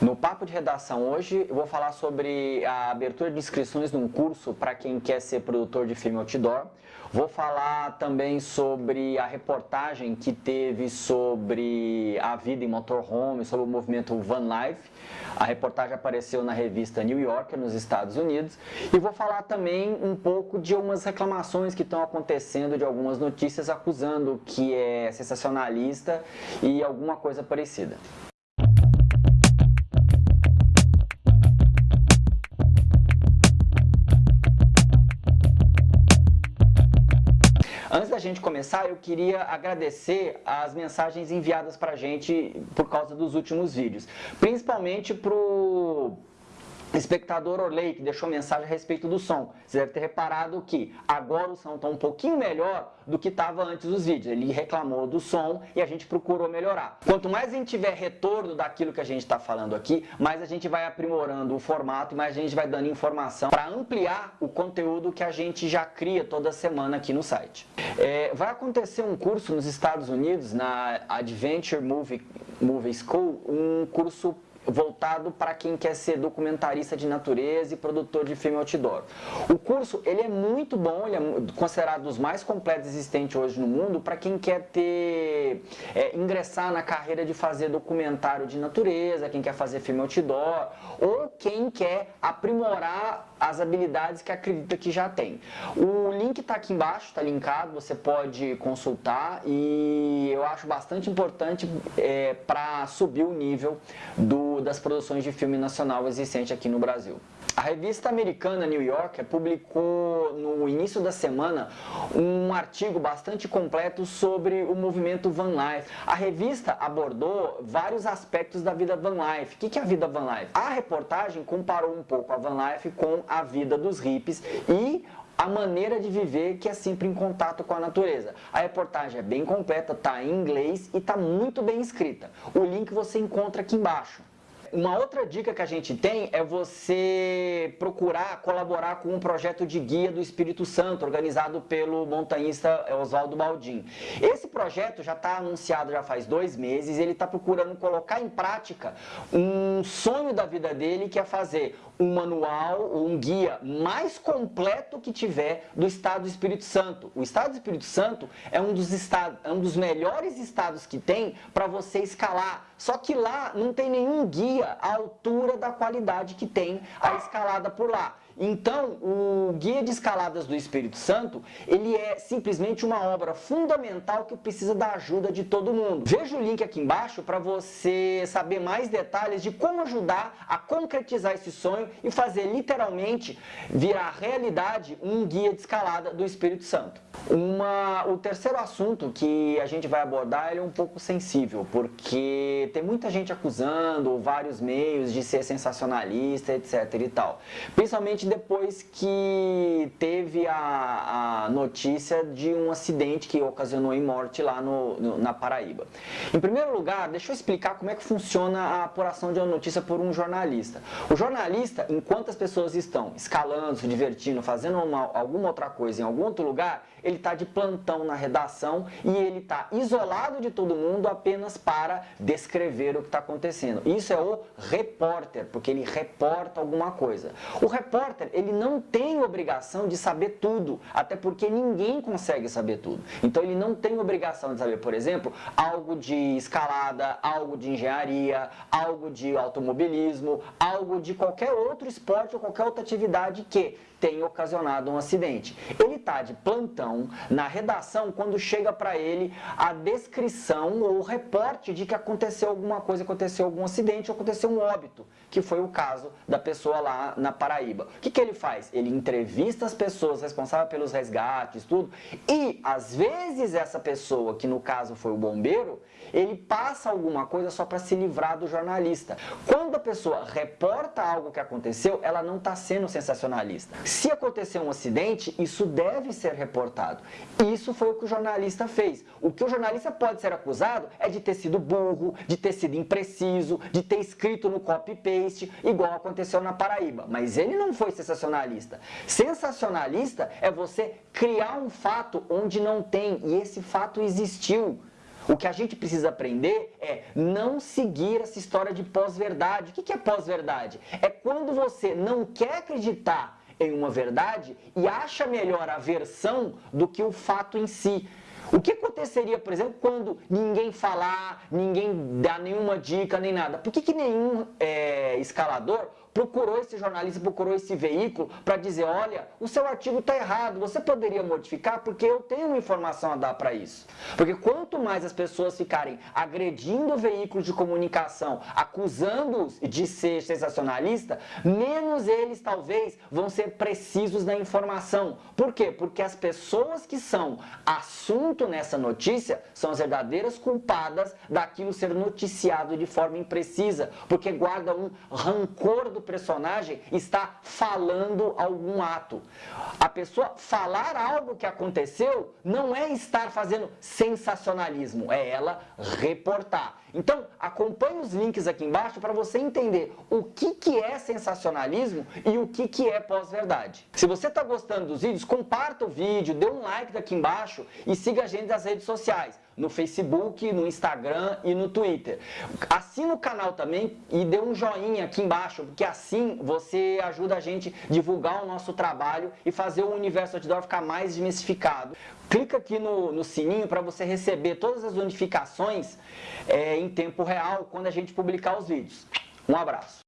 No Papo de Redação hoje eu vou falar sobre a abertura de inscrições num curso para quem quer ser produtor de filme outdoor. Vou falar também sobre a reportagem que teve sobre a vida em motorhome, sobre o movimento Van Life. A reportagem apareceu na revista New Yorker, nos Estados Unidos. E vou falar também um pouco de algumas reclamações que estão acontecendo, de algumas notícias acusando que é sensacionalista e alguma coisa parecida. Antes da gente começar, eu queria agradecer as mensagens enviadas para a gente por causa dos últimos vídeos. Principalmente para o espectador Orley, que deixou mensagem a respeito do som. Você deve ter reparado que agora o som está um pouquinho melhor do que estava antes dos vídeos. Ele reclamou do som e a gente procurou melhorar. Quanto mais a gente tiver retorno daquilo que a gente está falando aqui, mais a gente vai aprimorando o formato e mais a gente vai dando informação para ampliar o conteúdo que a gente já cria toda semana aqui no site. É, vai acontecer um curso nos Estados Unidos, na Adventure Movie, Movie School, um curso voltado para quem quer ser documentarista de natureza e produtor de filme outdoor. O curso ele é muito bom, ele é considerado dos mais completos existentes hoje no mundo para quem quer ter é, ingressar na carreira de fazer documentário de natureza, quem quer fazer filme outdoor ou quem quer aprimorar as habilidades que acredita que já tem. O link está aqui embaixo, está linkado, você pode consultar e eu acho bastante importante é, para subir o nível do, das produções de filme nacional existente aqui no Brasil. A revista americana New Yorker publicou no início da semana um artigo bastante completo sobre o movimento Van Life. A revista abordou vários aspectos da vida Van Life. O que é a vida Van Life? A reportagem comparou um pouco a Van Life com a vida dos hippies e a maneira de viver que é sempre em contato com a natureza. A reportagem é bem completa, está em inglês e está muito bem escrita. O link você encontra aqui embaixo. Uma outra dica que a gente tem é você procurar colaborar com um projeto de guia do Espírito Santo, organizado pelo montanhista Oswaldo Baldin. Esse projeto já está anunciado já faz dois meses, ele está procurando colocar em prática um sonho da vida dele, que é fazer um manual, um guia mais completo que tiver do Estado do Espírito Santo. O Estado do Espírito Santo é um dos, estados, é um dos melhores estados que tem para você escalar. Só que lá não tem nenhum guia à altura da qualidade que tem a escalada por lá. Então, o Guia de Escaladas do Espírito Santo, ele é simplesmente uma obra fundamental que precisa da ajuda de todo mundo. Veja o link aqui embaixo para você saber mais detalhes de como ajudar a concretizar esse sonho e fazer literalmente virar realidade um guia de escalada do Espírito Santo. Uma, o terceiro assunto que a gente vai abordar é um pouco sensível, porque tem muita gente acusando vários meios de ser sensacionalista, etc e tal. Principalmente depois que teve a, a notícia de um acidente que ocasionou em morte lá no, no, na Paraíba. Em primeiro lugar, deixa eu explicar como é que funciona a apuração de uma notícia por um jornalista. O jornalista, enquanto as pessoas estão escalando, se divertindo, fazendo uma, alguma outra coisa em algum outro lugar, ele está de plantão na redação e ele está isolado de todo mundo apenas para descrever o que está acontecendo. Isso é o repórter, porque ele reporta alguma coisa. O repórter, ele não tem obrigação de saber tudo, até porque ninguém consegue saber tudo. Então ele não tem obrigação de saber, por exemplo, algo de escalada, algo de engenharia, algo de automobilismo, algo de qualquer outro esporte ou qualquer outra atividade que tenha ocasionado um acidente. Ele está de plantão na redação quando chega para ele a descrição ou o reporte de que aconteceu alguma coisa, aconteceu algum acidente, aconteceu um óbito, que foi o caso da pessoa lá na Paraíba. O que ele faz? Ele entrevista as pessoas responsáveis pelos resgates, tudo, e às vezes essa pessoa, que no caso foi o bombeiro, ele passa alguma coisa só para se livrar do jornalista. Quando a pessoa reporta algo que aconteceu, ela não está sendo sensacionalista. Se acontecer um acidente, isso deve ser reportado. Isso foi o que o jornalista fez. O que o jornalista pode ser acusado é de ter sido burro, de ter sido impreciso, de ter escrito no copy-paste, igual aconteceu na Paraíba. Mas ele não foi sensacionalista. Sensacionalista é você criar um fato onde não tem, e esse fato existiu. O que a gente precisa aprender é não seguir essa história de pós-verdade. O que é pós-verdade? É quando você não quer acreditar em uma verdade e acha melhor a versão do que o fato em si. O que aconteceria, por exemplo, quando ninguém falar, ninguém dá nenhuma dica, nem nada? Por que, que nenhum é, escalador procurou esse jornalista, procurou esse veículo para dizer, olha, o seu artigo está errado, você poderia modificar porque eu tenho informação a dar para isso. Porque quanto mais as pessoas ficarem agredindo veículos de comunicação, acusando-os de ser sensacionalista, menos eles talvez vão ser precisos na informação. Por quê? Porque as pessoas que são assunto nessa notícia são as verdadeiras culpadas daquilo ser noticiado de forma imprecisa, porque guarda um rancor do personagem está falando algum ato. A pessoa falar algo que aconteceu não é estar fazendo sensacionalismo, é ela reportar. Então, acompanhe os links aqui embaixo para você entender o que, que é sensacionalismo e o que, que é pós-verdade. Se você está gostando dos vídeos, comparta o vídeo, dê um like aqui embaixo e siga a gente nas redes sociais, no Facebook, no Instagram e no Twitter. Assina o canal também e dê um joinha aqui embaixo, porque assim você ajuda a gente a divulgar o nosso trabalho e fazer o Universo Outdoor ficar mais desmistificado. Clica aqui no, no sininho para você receber todas as notificações é, em tempo real quando a gente publicar os vídeos. Um abraço.